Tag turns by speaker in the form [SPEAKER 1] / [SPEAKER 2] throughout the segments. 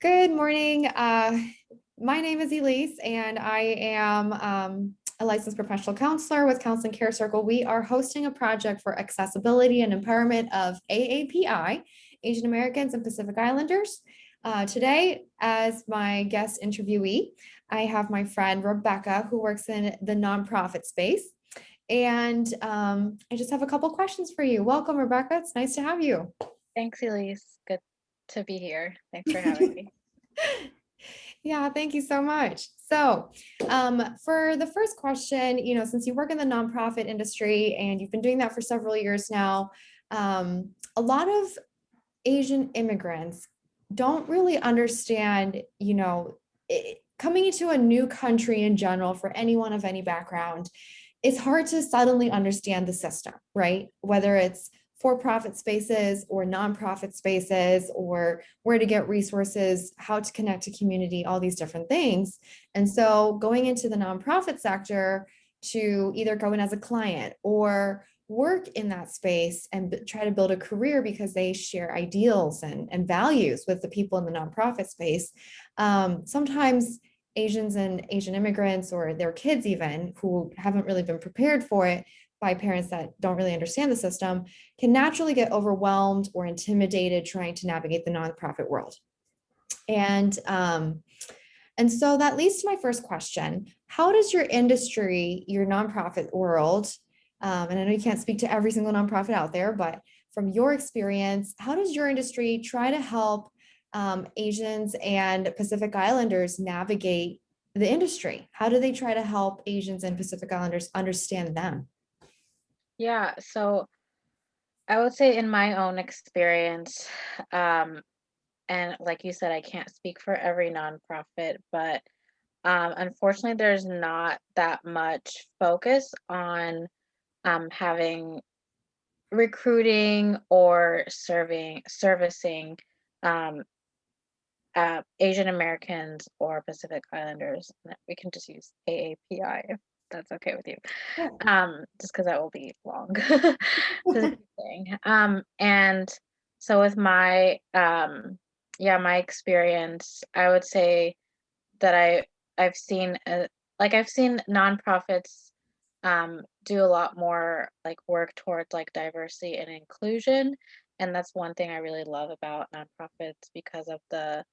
[SPEAKER 1] Good morning. Uh, my name is Elise and I am um, a licensed professional counselor with Counseling Care Circle. We are hosting a project for accessibility and empowerment of AAPI, Asian Americans and Pacific Islanders. Uh, today, as my guest interviewee, I have my friend Rebecca, who works in the nonprofit space. And um, I just have a couple questions for you. Welcome, Rebecca. It's nice to have you.
[SPEAKER 2] Thanks, Elise. To be here. Thanks for having me.
[SPEAKER 1] Yeah, thank you so much. So um, for the first question, you know, since you work in the nonprofit industry and you've been doing that for several years now, um, a lot of Asian immigrants don't really understand, you know, it, coming into a new country in general for anyone of any background, it's hard to suddenly understand the system, right? Whether it's for-profit spaces or nonprofit spaces or where to get resources, how to connect to community, all these different things. And so going into the nonprofit sector to either go in as a client or work in that space and try to build a career because they share ideals and, and values with the people in the nonprofit space. Um, sometimes Asians and Asian immigrants or their kids even who haven't really been prepared for it by parents that don't really understand the system can naturally get overwhelmed or intimidated trying to navigate the nonprofit world. And, um, and so that leads to my first question. How does your industry, your nonprofit world, um, and I know you can't speak to every single nonprofit out there, but from your experience, how does your industry try to help um, Asians and Pacific Islanders navigate the industry? How do they try to help Asians and Pacific Islanders understand them?
[SPEAKER 2] Yeah, so I would say in my own experience, um, and like you said, I can't speak for every nonprofit, but um, unfortunately, there's not that much focus on um, having recruiting or serving servicing um, uh, Asian Americans or Pacific Islanders. We can just use AAPI if that's okay with you. Um, just because that will be long. um, and so with my um, yeah, my experience, I would say that I I've seen uh, like I've seen nonprofits um, do a lot more like work towards like diversity and inclusion, and that's one thing I really love about nonprofits because of the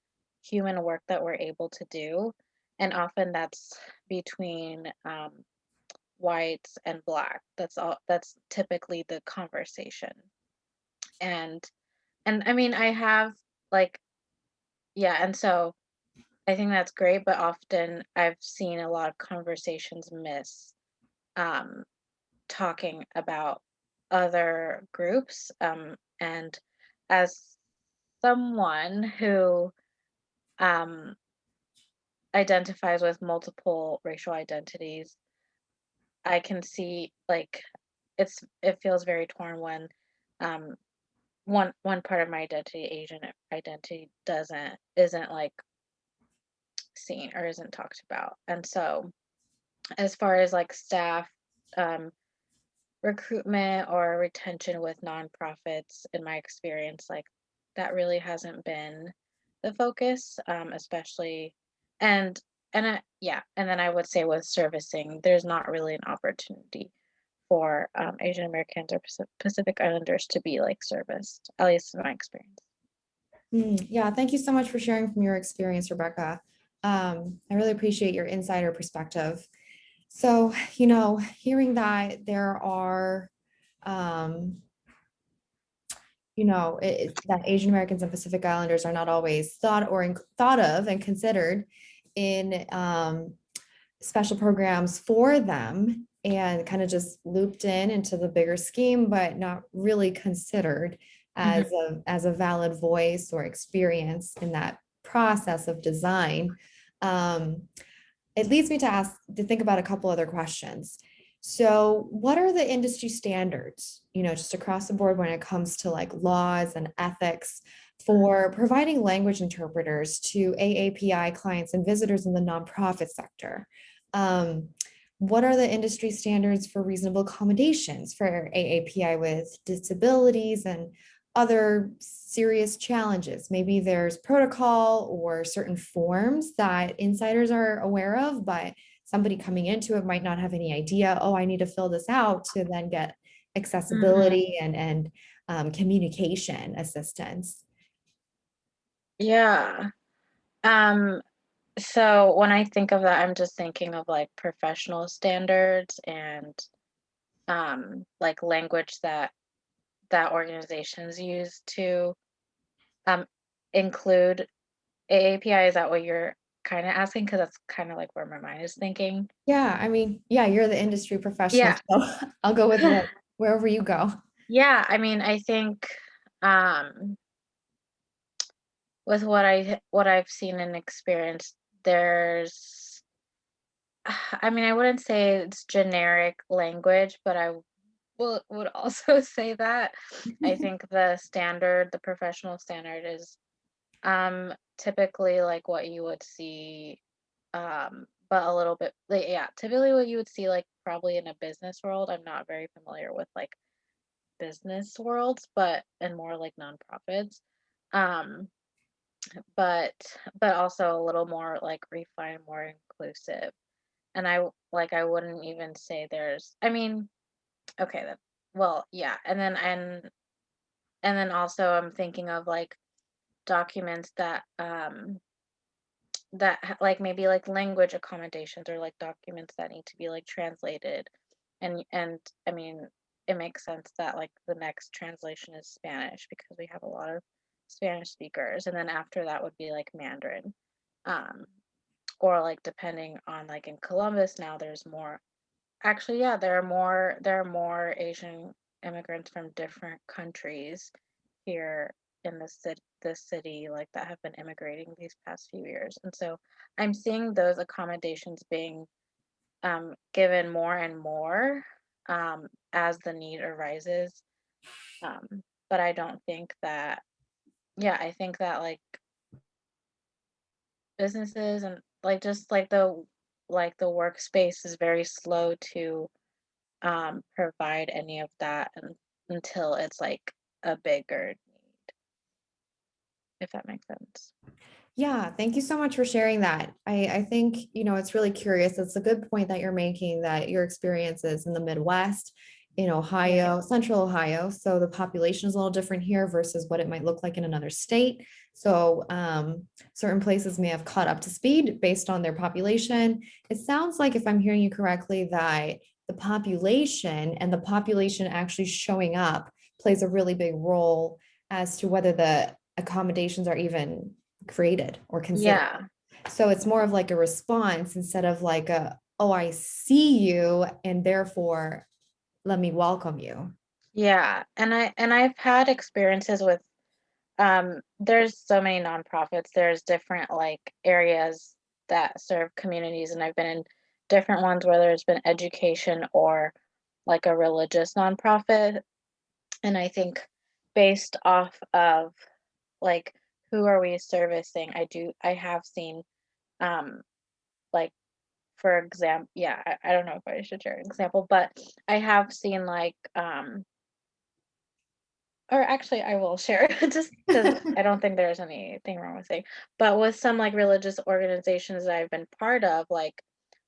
[SPEAKER 2] human work that we're able to do and often that's between um, whites and black. That's all that's typically the conversation. And and i mean i have like yeah and so i think that's great but often i've seen a lot of conversations miss um talking about other groups um and as someone who um identifies with multiple racial identities i can see like it's it feels very torn when um one one part of my identity asian identity doesn't isn't like seen or isn't talked about. And so as far as like staff um recruitment or retention with nonprofits in my experience like that really hasn't been the focus um especially and and I, yeah and then i would say with servicing there's not really an opportunity for um, asian americans or pacific islanders to be like serviced at least in my experience.
[SPEAKER 1] Mm, yeah thank you so much for sharing from your experience rebecca. Um, i really appreciate your insider perspective. So you know hearing that there are um, you know, it, that Asian Americans and Pacific Islanders are not always thought or in, thought of and considered in um, special programs for them and kind of just looped in into the bigger scheme, but not really considered as mm -hmm. a as a valid voice or experience in that process of design. Um, it leads me to ask to think about a couple other questions. So what are the industry standards, you know, just across the board when it comes to like laws and ethics for providing language interpreters to AAPI clients and visitors in the nonprofit sector? Um, what are the industry standards for reasonable accommodations for AAPI with disabilities and other serious challenges. Maybe there's protocol or certain forms that insiders are aware of, but somebody coming into it might not have any idea, oh, I need to fill this out to then get accessibility and, and um, communication assistance.
[SPEAKER 2] Yeah. Um, so when I think of that, I'm just thinking of like professional standards and um like language that that organizations use to um include AAPI. Is that what you're kind of asking? Because that's kind of like where my mind is thinking.
[SPEAKER 1] Yeah, I mean, yeah, you're the industry professional,
[SPEAKER 2] Yeah.
[SPEAKER 1] so I'll go with it wherever you go.
[SPEAKER 2] Yeah, I mean, I think um with what I what I've seen and experienced, there's I mean, I wouldn't say it's generic language, but I will would also say that I think the standard, the professional standard is um typically like what you would see um but a little bit like yeah, typically what you would see like probably in a business world. I'm not very familiar with like business worlds, but and more like nonprofits. Um but but also a little more like refined, more inclusive. And I like I wouldn't even say there's I mean, okay, that well, yeah. And then and and then also I'm thinking of like documents that um that like maybe like language accommodations or like documents that need to be like translated. And and I mean, it makes sense that like the next translation is Spanish because we have a lot of Spanish speakers and then after that would be like Mandarin. Um or like depending on like in Columbus now there's more actually yeah there are more there are more Asian immigrants from different countries here in the city this city like that have been immigrating these past few years and so I'm seeing those accommodations being um, given more and more um, as the need arises um, but I don't think that yeah I think that like businesses and like just like the like the workspace is very slow to um provide any of that un until it's like a bigger if that makes sense.
[SPEAKER 1] Yeah, thank you so much for sharing that. I, I think, you know, it's really curious. It's a good point that you're making that your experiences in the Midwest, in Ohio, central Ohio. So the population is a little different here versus what it might look like in another state. So um, certain places may have caught up to speed based on their population. It sounds like, if I'm hearing you correctly, that the population and the population actually showing up plays a really big role as to whether the accommodations are even created or considered.
[SPEAKER 2] Yeah.
[SPEAKER 1] So it's more of like a response instead of like a, oh, I see you and therefore let me welcome you.
[SPEAKER 2] Yeah, and I and I've had experiences with um there's so many nonprofits. There's different like areas that serve communities and I've been in different ones where there's been education or like a religious nonprofit and I think based off of like who are we servicing, I do I have seen um like for example yeah I, I don't know if i should share an example but i have seen like um or actually i will share just because i don't think there's anything wrong with saying but with some like religious organizations that i've been part of like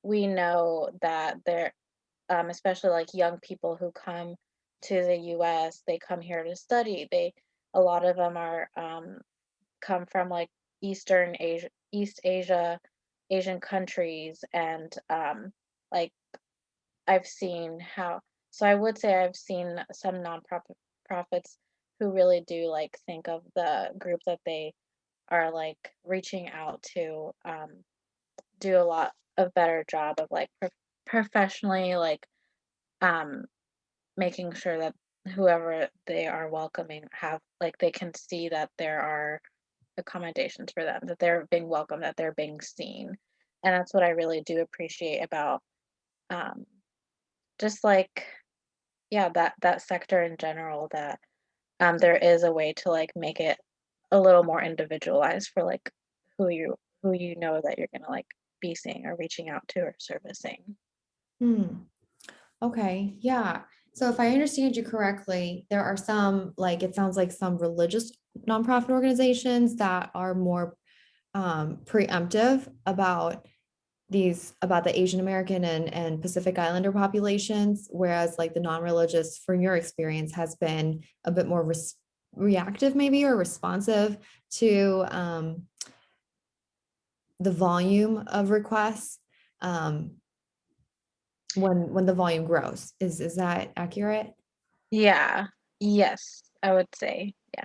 [SPEAKER 2] we know that there um especially like young people who come to the us they come here to study they a lot of them are um come from like eastern asia east asia asian countries and um like I've seen how so I would say I've seen some nonprofit profits who really do like think of the group that they are like reaching out to um do a lot of better job of like pro- professionally like um making sure that whoever they are welcoming have like they can see that there are accommodations for them that they're being welcomed that they're being seen and that's what I really do appreciate about um just like yeah that that sector in general that um there is a way to like make it a little more individualized for like who you who you know that you're gonna like be seeing or reaching out to or servicing
[SPEAKER 1] Hmm. Okay, yeah. So if I understand you correctly, there are some, like, it sounds like some religious nonprofit organizations that are more um, preemptive about these, about the Asian American and, and Pacific Islander populations, whereas like the non-religious, from your experience, has been a bit more reactive maybe or responsive to um, the volume of requests. Um, when when the volume grows. Is is that accurate?
[SPEAKER 2] Yeah. Yes, I would say. Yeah.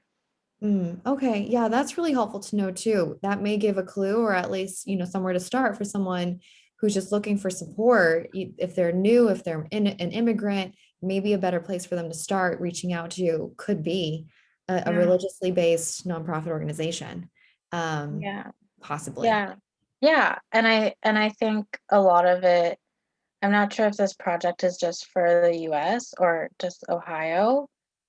[SPEAKER 1] Mm, okay, yeah, that's really helpful to know too. That may give a clue or at least, you know, somewhere to start for someone who's just looking for support. If they're new, if they're in, an immigrant, maybe a better place for them to start reaching out to could be a, a religiously based nonprofit organization. Um,
[SPEAKER 2] Yeah.
[SPEAKER 1] possibly.
[SPEAKER 2] Yeah. Yeah. And I and I think a lot of it, I'm not sure if this project is just for the US or just Ohio.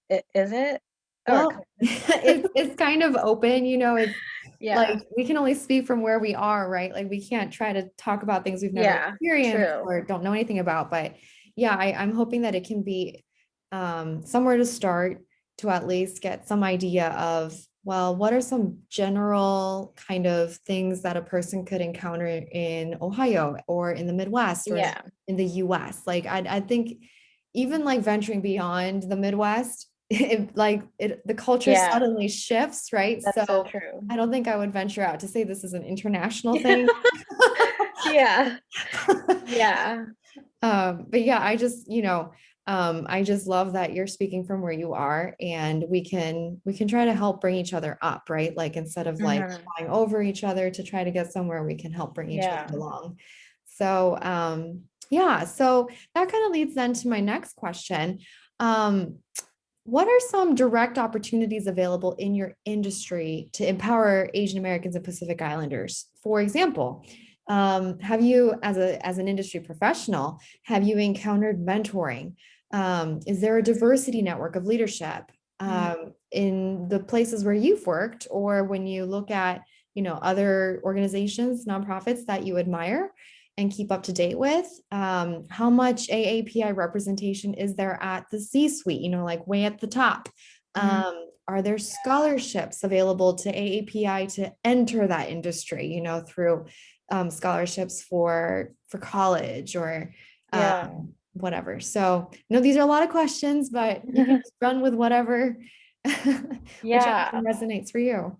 [SPEAKER 2] I- Is it?
[SPEAKER 1] Well,
[SPEAKER 2] could-
[SPEAKER 1] it's it's kind of open, you know, it's
[SPEAKER 2] yeah.
[SPEAKER 1] like we can only speak from where we are, right? Like we can't try to talk about things we've never
[SPEAKER 2] Yeah,
[SPEAKER 1] experienced
[SPEAKER 2] true.
[SPEAKER 1] or don't know anything about. But yeah, I, I'm hoping that it can be um, somewhere to start to at least get some idea of, well, what are some general kind of things that a person could encounter in Ohio or in the Midwest or in-
[SPEAKER 2] Yeah.
[SPEAKER 1] in the US? Like I, I think even like venturing beyond the Midwest, it like it the culture
[SPEAKER 2] Yeah.
[SPEAKER 1] suddenly shifts, right?
[SPEAKER 2] So
[SPEAKER 1] So
[SPEAKER 2] true.
[SPEAKER 1] I don't think I would venture out to say this is an international thing.
[SPEAKER 2] Yeah. Yeah.
[SPEAKER 1] Um, but yeah, I just, you know, um, I just love that you're speaking from where you are and we can we can try to help bring each other up, right? Like instead of like
[SPEAKER 2] Mhm.
[SPEAKER 1] flying over each other to try to get somewhere, we can help bring each
[SPEAKER 2] Yeah.
[SPEAKER 1] other along. So um yeah, so that kind of leads then to my next question. Um, what are some direct opportunities available in your industry to empower Asian Americans and Pacific Islanders? For example, um, have you, as a as an industry professional, have you encountered mentoring? Um, is there a diversity network of leadership
[SPEAKER 2] Mm.
[SPEAKER 1] um, in the places where you've worked, or when you look at you know other organizations, nonprofits that you admire? and keep up to date with. Um, how much AAPI representation is there at the C-suite, you know, like way at the top?
[SPEAKER 2] Mhm.
[SPEAKER 1] Um, are there scholarships available to AAPI to enter that industry, you know, through um, scholarships for for college or
[SPEAKER 2] Yeah.
[SPEAKER 1] um, whatever. So, no, these are a lot of questions, but you can just run with whatever,
[SPEAKER 2] Yeah.
[SPEAKER 1] resonates for you.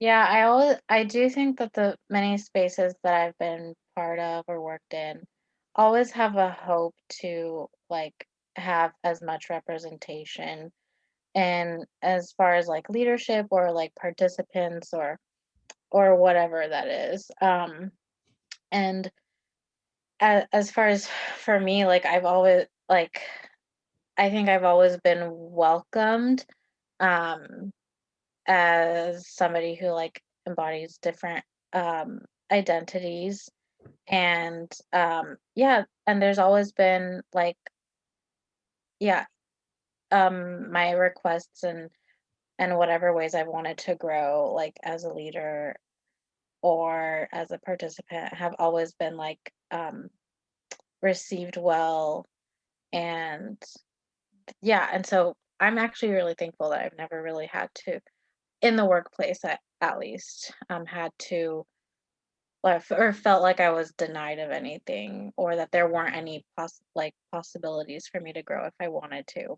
[SPEAKER 2] Yeah, I always I do think that the many spaces that I've been part of or worked in always have a hope to like have as much representation and as far as like leadership or like participants or or whatever that is. Um and as, as far as for me like I've always like I think I've always been welcomed um as somebody who like embodies different um identities and um yeah and there's always been like yeah um my requests and and whatever ways I've wanted to grow like as a leader or as a participant have always been like um received well and yeah and so I'm actually really thankful that I've never really had to in the workplace at, at least um had to or, or felt like I was denied of anything or that there weren't any poss- like possibilities for me to grow if I wanted to.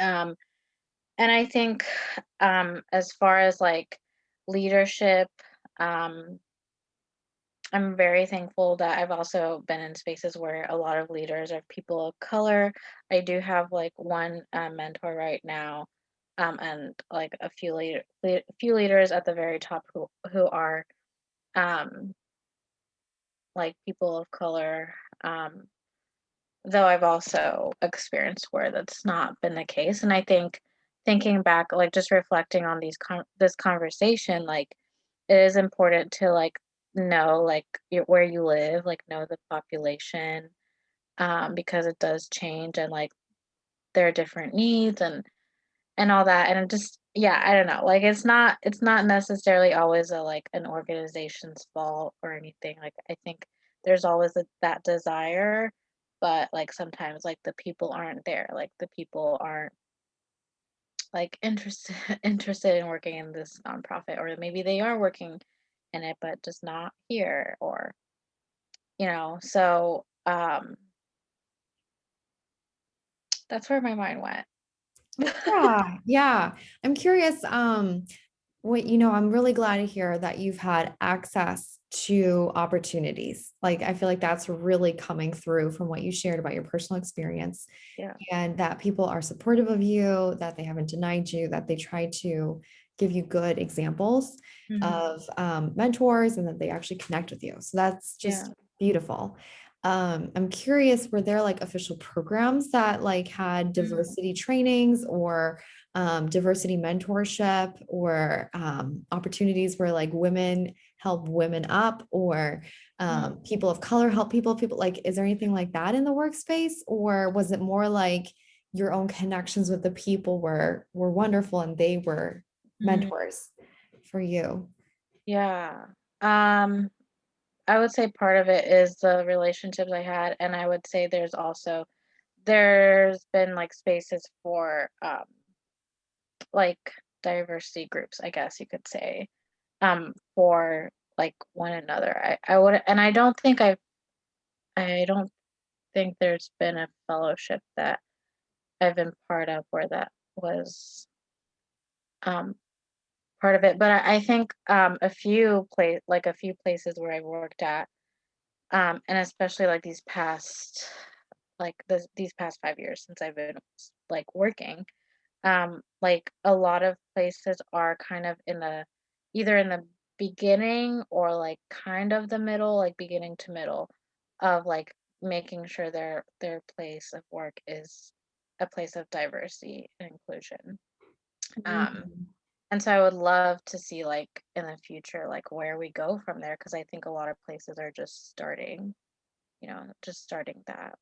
[SPEAKER 2] Um and I think um as far as like leadership um I'm very thankful that I've also been in spaces where a lot of leaders are people of color. I do have like one uh, mentor right now um and like a few leader, a few leaders at the very top who who are um like people of color um though I've also experienced where that's not been the case and I think thinking back like just reflecting on these con- this conversation like it is important to like know like your, where you live like know the population um because it does change and like there are different needs and and all that and just yeah i don't know like it's not it's not necessarily always a like an organization's fault or anything like i think there's always a, that desire but like sometimes like the people aren't there like the people aren't like interested interested in working in this nonprofit or maybe they are working in it but just not here or you know so um that's where my mind went
[SPEAKER 1] Yeah, yeah. I'm curious, um, what, you know, I'm really glad to hear that you've had access to opportunities. Like, I feel like that's really coming through from what you shared about your personal experience
[SPEAKER 2] yeah
[SPEAKER 1] and that people are supportive of you, that they haven't denied you, that they try to give you good examples
[SPEAKER 2] Mhm.
[SPEAKER 1] of um, mentors and that they actually connect with you. So that's
[SPEAKER 2] yeah
[SPEAKER 1] just beautiful. Um, I'm curious, were there like official programs that like had
[SPEAKER 2] Mm.
[SPEAKER 1] diversity trainings or um, diversity mentorship or um, opportunities where like women help women up or
[SPEAKER 2] Mm.
[SPEAKER 1] um, people of color help people, people like, is there anything like that in the workspace? Or was it more like your own connections with the people were were wonderful and they were
[SPEAKER 2] Mm.
[SPEAKER 1] mentors for you?
[SPEAKER 2] yeah um I would say part of it is the relationships I had, and I would say there's also there's been like spaces for um like diversity groups, I guess you could say, um for like one another. I I would and I don't think I I don't think there's been a fellowship that I've been part of where that was um part of it, but I, I think um a few place like a few places where I've worked at um and especially like these past like this these past five years since I've been like working, um, like a lot of places are kind of in the either in the beginning or like kind of the middle, like beginning to middle of like making sure their their place of work is a place of diversity and inclusion. Um,
[SPEAKER 1] Mm.
[SPEAKER 2] and so I would love to see like in the future like where we go from there because I think a lot of places are just starting, you know, just starting that.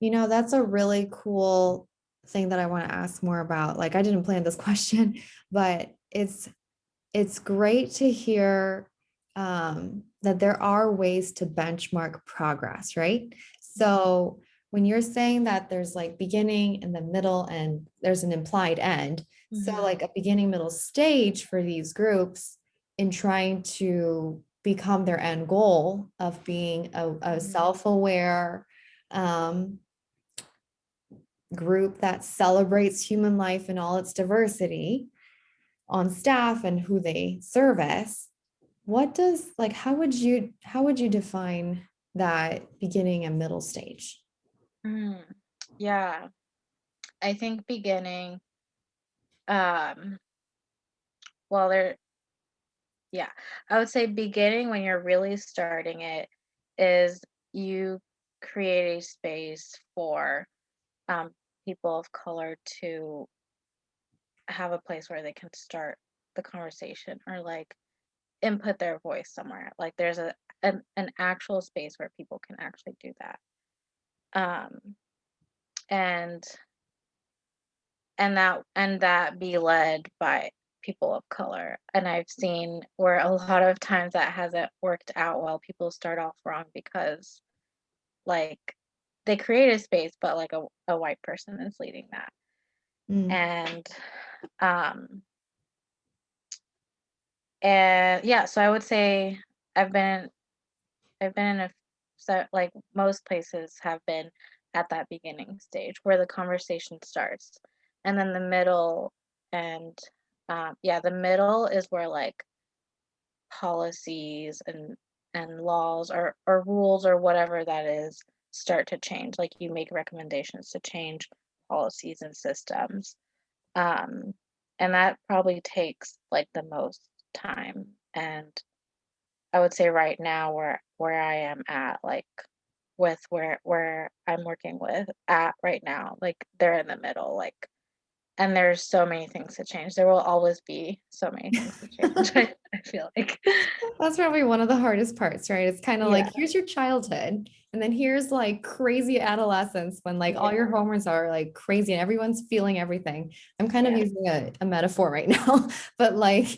[SPEAKER 1] You know, that's a really cool thing that I want to ask more about. Like I didn't plan this question, but it's it's great to hear um, that there are ways to benchmark progress, right? So when you're saying that there's like beginning and the middle and there's an implied end, so
[SPEAKER 2] Mm-hmm.
[SPEAKER 1] like a beginning middle stage for these groups in trying to become their end goal of being a, a
[SPEAKER 2] Mm-hmm.
[SPEAKER 1] self-aware um, group that celebrates human life in all its diversity on staff and who they service what does like how would you how would you define that beginning and middle stage?
[SPEAKER 2] Mm, yeah, I think beginning, um, well, there, yeah, I would say beginning when you're really starting it is you create a space for um, people of color to have a place where they can start the conversation or like input their voice somewhere. Like there's a an, an actual space where people can actually do that. Um, and and that and that be led by people of color and i've seen where a lot of times that hasn't worked out well people start off wrong because like they create a space but like a, a white person is leading that
[SPEAKER 1] Mm,
[SPEAKER 2] and um and yeah so i would say i've been i've been in a so like most places have been at that beginning stage where the conversation starts. And then the middle and um, yeah the middle is where like policies and and laws or or rules or whatever that is start to change. Like you make recommendations to change policies and systems um and that probably takes like the most time and i would say right now where where i am at like with where where i'm working with at right now like they're in the middle like and there's so many things to change. There will always be so many things to change i, I feel like.
[SPEAKER 1] That's probably one of the hardest parts right? It's kind of
[SPEAKER 2] yeah.
[SPEAKER 1] like here's your childhood and then here's like crazy adolescence when like all your hormones are like crazy and everyone's feeling everything. I'm kind of using a, a metaphor right now but like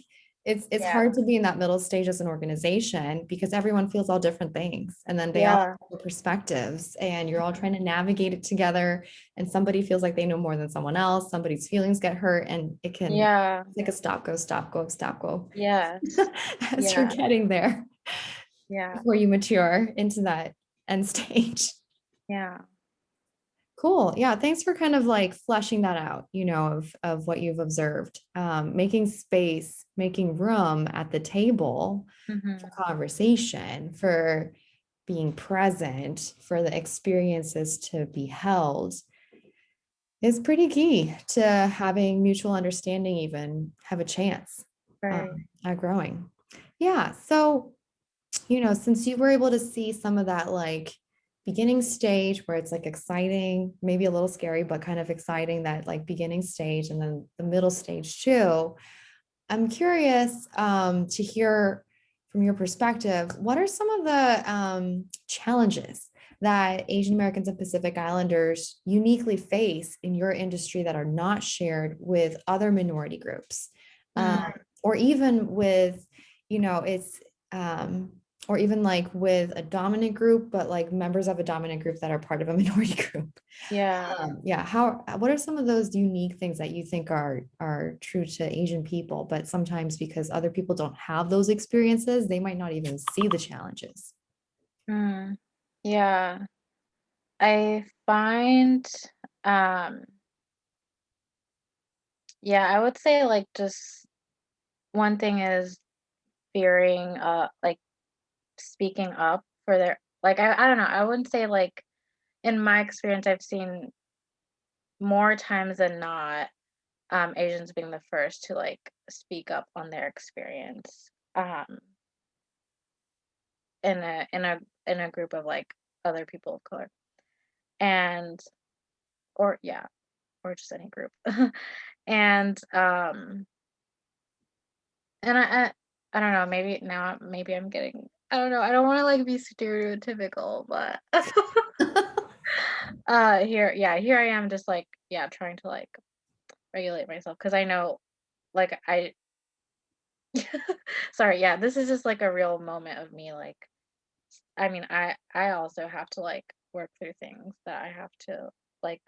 [SPEAKER 1] it's, it's
[SPEAKER 2] Yeah.
[SPEAKER 1] hard to be in that middle stage as an organization because everyone feels all different things. And then they all have perspectives and you're all trying to navigate it together. And somebody feels like they know more than someone else, somebody's feelings get hurt and it can,
[SPEAKER 2] Yeah,
[SPEAKER 1] like a stop, go, stop, go, stop, go.
[SPEAKER 2] yeah
[SPEAKER 1] As you're getting there
[SPEAKER 2] yeah,
[SPEAKER 1] before you mature into that end stage.
[SPEAKER 2] yeah.
[SPEAKER 1] Cool. Yeah. Thanks for kind of like fleshing that out, you know, of, of what you've observed. Um, making space, making room at the table
[SPEAKER 2] mhm,
[SPEAKER 1] for conversation, for being present, for the experiences to be held is pretty key to having mutual understanding, even have a chance
[SPEAKER 2] Right.
[SPEAKER 1] um, at growing. Yeah. So, you know, since you were able to see some of that like beginning stage where it's like exciting, maybe a little scary, but kind of exciting that like beginning stage and then the middle stage too. I'm curious um, to hear from your perspective, what are some of the um, challenges that Asian Americans and Pacific Islanders uniquely face in your industry that are not shared with other minority groups? Um, or even with, you know, it's, um, or even like with a dominant group, but like members of a dominant group that are part of a minority group.
[SPEAKER 2] Yeah.
[SPEAKER 1] Um, yeah, how, what are some of those unique things that you think are, are true to Asian people, but sometimes because other people don't have those experiences, they might not even see the challenges?
[SPEAKER 2] Mm, yeah. I find, um, yeah, I would say like just one thing is fearing, uh, like speaking up for their, like, I, I don't know, I wouldn't say like, in my experience, I've seen more times than not, um, Asians being the first to like speak up on their experience, um, in a, in a, in a group of like other people of color. And, or yeah, or just any group. and um and I, I I don't know, maybe now maybe I'm getting I don't know, I don't want to like be stereotypical, but uh here yeah, here I am just like yeah, trying to like regulate myself because I know like I sorry, yeah, this is just like a real moment of me like I mean, I I also have to like work through things that I have to like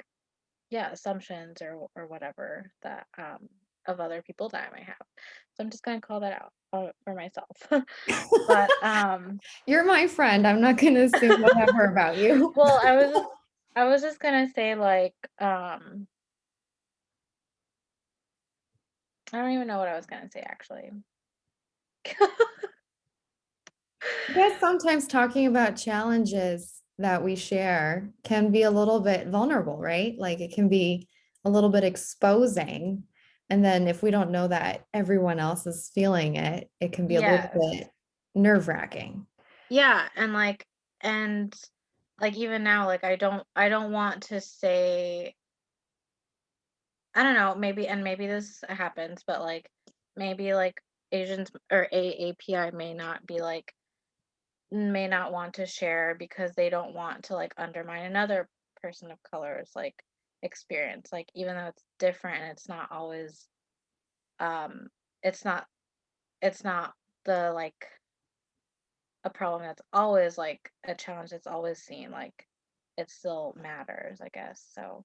[SPEAKER 2] yeah, assumptions or or whatever that um of other people that I might have. So I'm just gonna call that out uh, for myself. But um
[SPEAKER 1] You're my friend. I'm not going to assume whatever about you.
[SPEAKER 2] well, I was I was just gonna say like um I don't even know what I was gonna say actually.
[SPEAKER 1] I guess sometimes talking about challenges that we share can be a little bit vulnerable, right? Like it can be a little bit exposing. And then if we don't know that everyone else is feeling it, it can be a
[SPEAKER 2] Yes.
[SPEAKER 1] little bit nerve wracking.
[SPEAKER 2] Yeah, and like and like even now like I don't I don't want to say I don't know, maybe and maybe this happens, but like maybe like Asians or AAPI may not be like may not want to share because they don't want to like undermine another person of color's like experience. Like even though it's different it's not always um it's not it's not the like a problem that's always like a challenge that's always seen like it still matters, I guess. So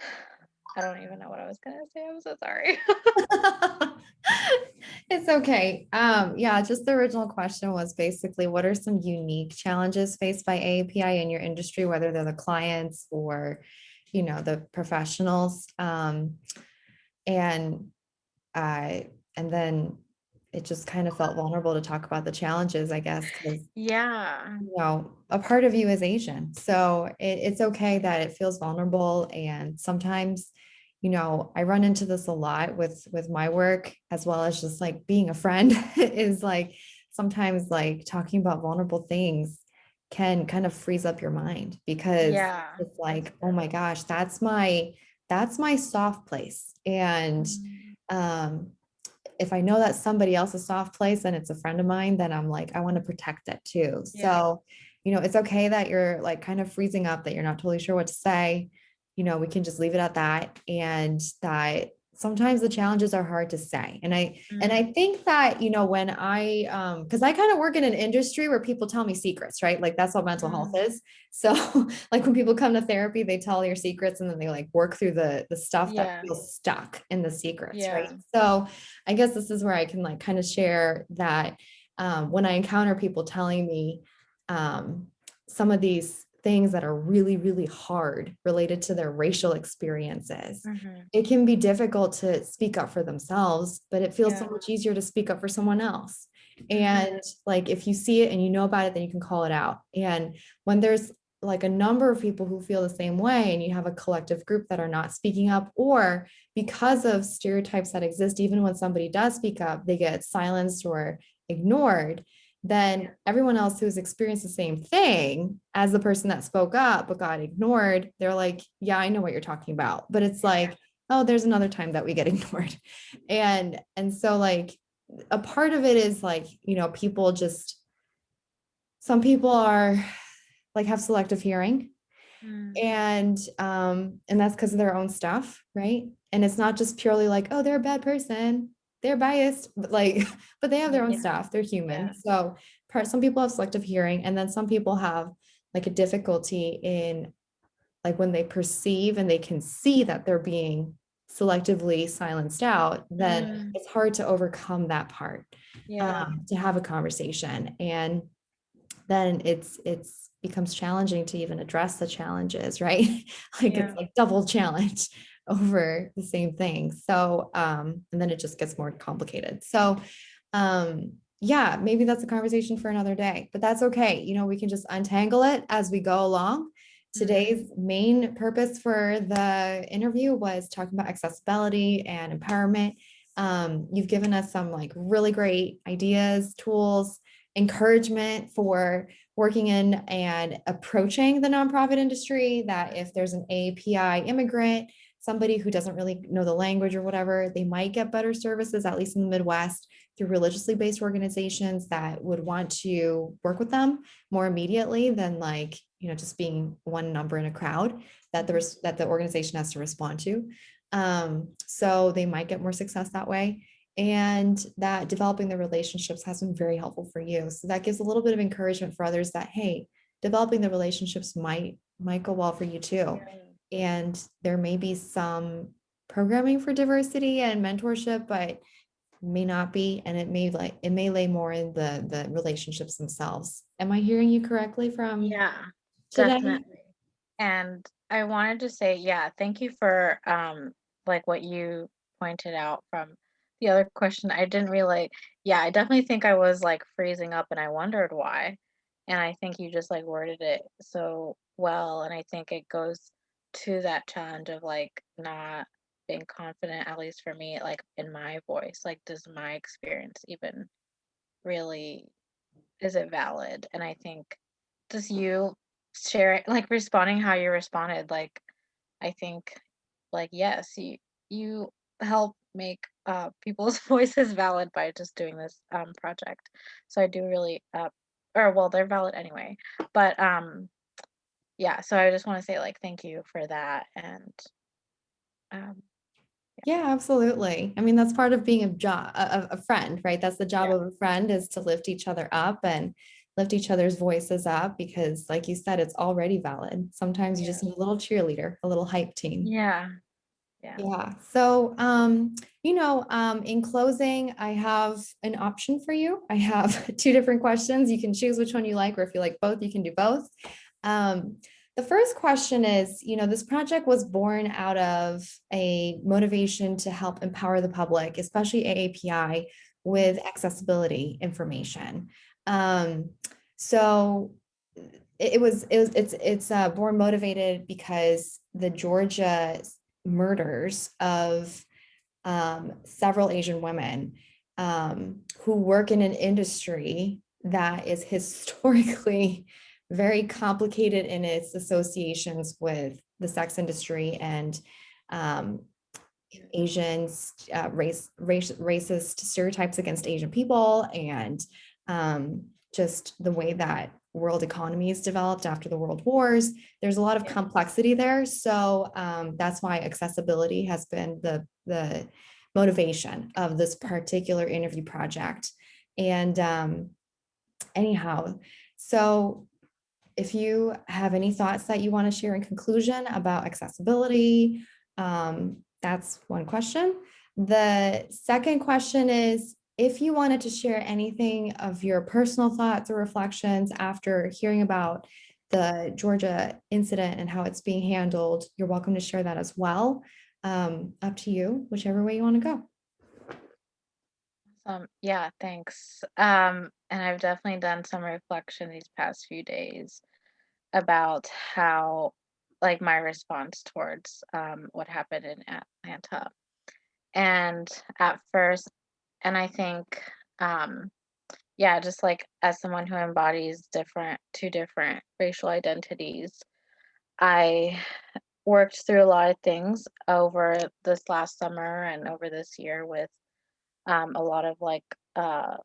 [SPEAKER 2] I don't even know what I was gonna say. I'm so sorry.
[SPEAKER 1] It's okay. Um, yeah, just the original question was basically what are some unique challenges faced by AAPI in your industry, whether they're the clients or, you know, the professionals? Um, and I, and then it just kind of felt vulnerable to talk about the challenges, I guess,
[SPEAKER 2] yeah.
[SPEAKER 1] you know, a part of you is Asian. So it, it's okay that it feels vulnerable. And sometimes, you know, I run into this a lot with with my work as well as just like being a friend is like sometimes like talking about vulnerable things can kind of freeze up your mind because
[SPEAKER 2] Yeah.
[SPEAKER 1] it's like, oh my gosh, that's my that's my soft place. And
[SPEAKER 2] Mm,
[SPEAKER 1] um if I know that somebody else's soft place and it's a friend of mine, then I'm like, I want to protect it too.
[SPEAKER 2] Yeah.
[SPEAKER 1] So, you know, it's okay that you're like kind of freezing up, that you're not totally sure what to say. You know, we can just leave it at that. And that sometimes the challenges are hard to say. And I, and
[SPEAKER 2] Mm,
[SPEAKER 1] I think that, you know, when I, um, because I kind of work in an industry where people tell me secrets, right? Like that's what mental health is. So like when people come to therapy, they tell your secrets and then they like work through the the stuff
[SPEAKER 2] Yeah.
[SPEAKER 1] that feels stuck in the secrets, right? So I guess this is where I can like kind of share that um, when I encounter people telling me um, some of these things that are really, really hard related to their racial experiences
[SPEAKER 2] mhm,
[SPEAKER 1] it can be difficult to speak up for themselves, but it feels so much easier to speak up for someone else. And like if you see it and you know about it, then you can call it out. And when there's like a number of people who feel the same way and you have a collective group that are not speaking up or because of stereotypes that exist even when somebody does speak up they get silenced or ignored then everyone else who's experienced the same thing as the person that spoke up but got ignored they're like yeah i know what you're talking about. But it's like oh there's another time that we get ignored. And and so like a part of it is like you know people just some people are like have selective hearing
[SPEAKER 2] mm,
[SPEAKER 1] and um and that's because of their own stuff right? And it's not just purely like oh they're a bad person they're biased but like but they have their own
[SPEAKER 2] Yeah.
[SPEAKER 1] stuff they're human
[SPEAKER 2] Yeah.
[SPEAKER 1] so part some people have selective hearing and then some people have like a difficulty in like when they perceive and they can see that they're being selectively silenced out then
[SPEAKER 2] Mm.
[SPEAKER 1] it's hard to overcome that part
[SPEAKER 2] Yeah.
[SPEAKER 1] um, to have a conversation and then it's it's becomes challenging to even address the challenges right like
[SPEAKER 2] Yeah.
[SPEAKER 1] it's like double challenge over the same thing. So um and then it just gets more complicated. So um yeah maybe that's a conversation for another day but that's okay. You know we can just untangle it as we go along. Today's main purpose for the interview was talking about accessibility and empowerment. Um, you've given us some like really great ideas tools encouragement for working in and approaching the nonprofit industry that if there's an API immigrant, somebody who doesn't really know the language or whatever, they might get better services, at least in the Midwest, through religiously based organizations that would want to work with them more immediately than like, you know, just being one number in a crowd that the, that the organization has to respond to. Um, so they might get more success that way and that developing the relationships has been very helpful for you. So that gives a little bit of encouragement for others that, hey, developing the relationships might might go well for you too. And there may be some programming for diversity and mentorship, but may not be, and it may like it may lay more in the the relationships themselves. Am I hearing you correctly from
[SPEAKER 2] Yeah.
[SPEAKER 1] today?
[SPEAKER 2] Definitely. And I wanted to say, yeah, thank you for um like what you pointed out from the other question. I didn't really, yeah, I definitely think I was like freezing up and I wondered why. And I think you just like worded it so well. And I think it goes to that challenge of like not being confident, at least for me, like in my voice. Like, does my experience even really is it valid? And I think just you sharing, like responding how you responded, like I think, like yes, you you help make uh people's voices valid by just doing this um project. So I do really uh or well they're valid anyway. But um yeah, so I just want to say like thank you for that and um
[SPEAKER 1] Yeah, absolutely. I mean, that's part of being a job, a, a friend, right? That's the job
[SPEAKER 2] Yeah.
[SPEAKER 1] of a friend is to lift each other up and lift each other's voices up because like you said, it's already valid. Sometimes you just need a little cheerleader, a little hype team.
[SPEAKER 2] yeah. Yeah.
[SPEAKER 1] Yeah. So, um, you know, um, in closing, I have an option for you. I have two different questions. You can choose which one you like, or if you like both, you can do both. Um, the first question is, you know, this project was born out of a motivation to help empower the public, especially AAPI, with accessibility information. Um, so it, it was, it was, it's, it's uh, born motivated because the Georgia murders of um, several Asian women um, who work in an industry that is historically very complicated in its associations with the sex industry and um, Asians, uh, race, race, racist stereotypes against Asian people and um, just the way that world economies developed after the world wars. There's a lot of complexity there. So um, that's why accessibility has been the, the motivation of this particular interview project. And um, anyhow, so if you have any thoughts that you want to share in conclusion about accessibility, um, that's one question. The second question is, if you wanted to share anything of your personal thoughts or reflections after hearing about the Georgia incident and how it's being handled, you're welcome to share that as well. Um, up to you, whichever way you want to go.
[SPEAKER 2] Um, yeah, thanks. Um, and I've definitely done some reflection these past few days about how, like, my response towards um, what happened in Atlanta. And at first, and I think, um, yeah, just like as someone who embodies different, two different racial identities, I worked through a lot of things over this last summer and over this year with um, a lot of like uh,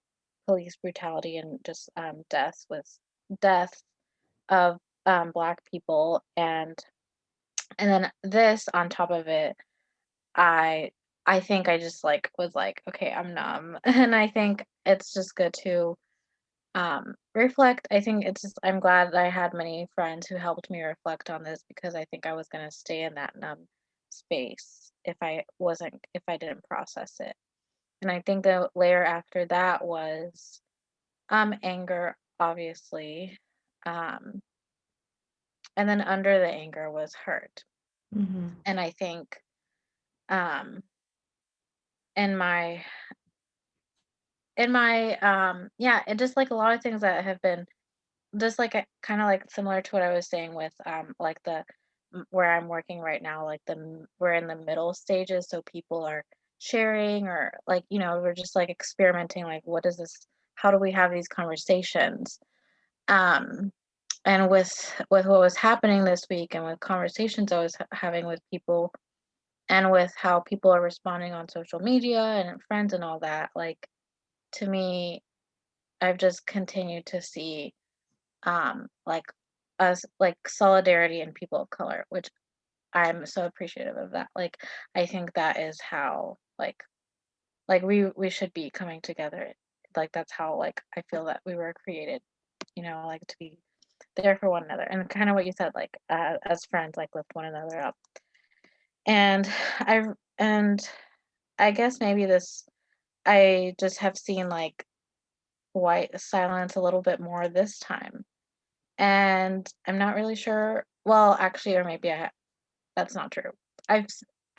[SPEAKER 2] police brutality and just um, deaths with death of um, black people and and then this on top of it i i think i just like was like okay i'm numb. And i think it's just good to um reflect. I think it's just i'm glad that i had many friends who helped me reflect on this because i think i was going to stay in that numb space if i wasn't if i didn't process it and i think the layer after that was um anger obviously um and then under the anger was hurt
[SPEAKER 1] Mhm.
[SPEAKER 2] and i think um in my in my um yeah and just like a lot of things that have been just like kind of like similar to what i was saying with um like the where i'm working right now like the we're in the middle stages so people are sharing or like you know we're just like experimenting like what is this how do we have these conversations? Um and with with what was happening this week and with conversations i was ha- having with people and with how people are responding on social media and friends and all that like to me i've just continued to see um like us like solidarity in people of color which i'm so appreciative of that like i think that is how like like we we should be coming together like that's how like i feel that we were created you know like to be there for one another and kind of what you said like uh, as friends like lift one another up. And i and i guess maybe this i just have seen like white silence a little bit more this time. And i'm not really sure well actually or maybe i that's not true. I've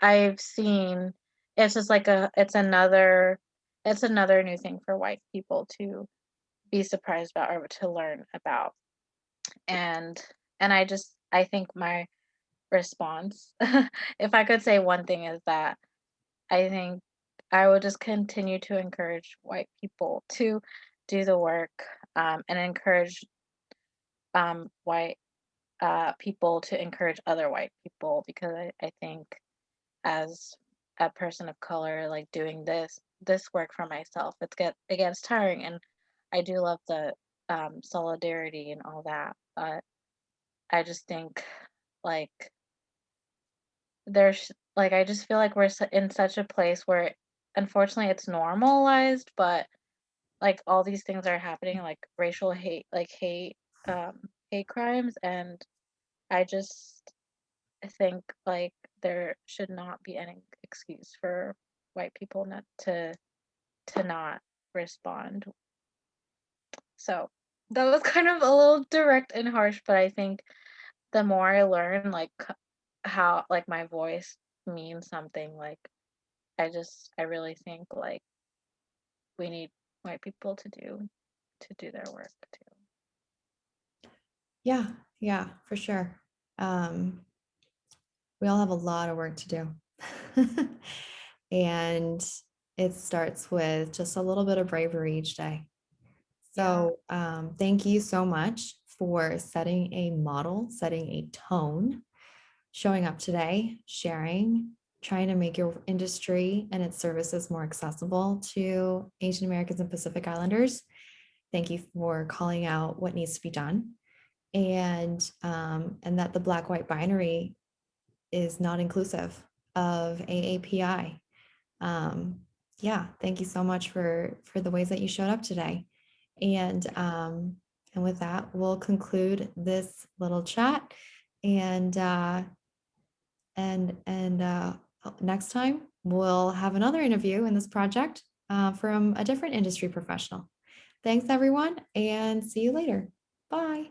[SPEAKER 2] i've seen it's just like a it's another it's another new thing for white people to be surprised about or to learn about. And and i just i think my response if i could say one thing is that i think i would just continue to encourage white people to do the work um, and encourage um, white uh, people to encourage other white people because I, I think as a person of color like doing this this work for myself it's get it gets tiring and i do love the um, solidarity and all that but i just think like there's like I just feel like we're in such a place where unfortunately it's normalized, but like all these things are happening, like racial hate, like hate, um, hate crimes, and I just think like there should not be any excuse for white people not to to not respond. So that was kind of a little direct and harsh, but I think the more I learn, like how like my voice means something, like I just I really think like we need white people to do to do their work too.
[SPEAKER 1] Yeah, yeah, for sure. Um, we all have a lot of work to do. And it starts with just a little bit of bravery each day. So um, thank you so much for setting a model, setting a tone, showing up today, sharing, trying to make your industry and its services more accessible to Asian Americans and Pacific Islanders. Thank you for calling out what needs to be done. And, um, and that the black white binary is not inclusive of AAPI. Um, yeah, thank you so much for for the ways that you showed up today. And um, and with that, we'll conclude this little chat. And uh, and and uh, next time we'll have another interview in this project uh, from a different industry professional. Thanks, everyone, and see you later. Bye.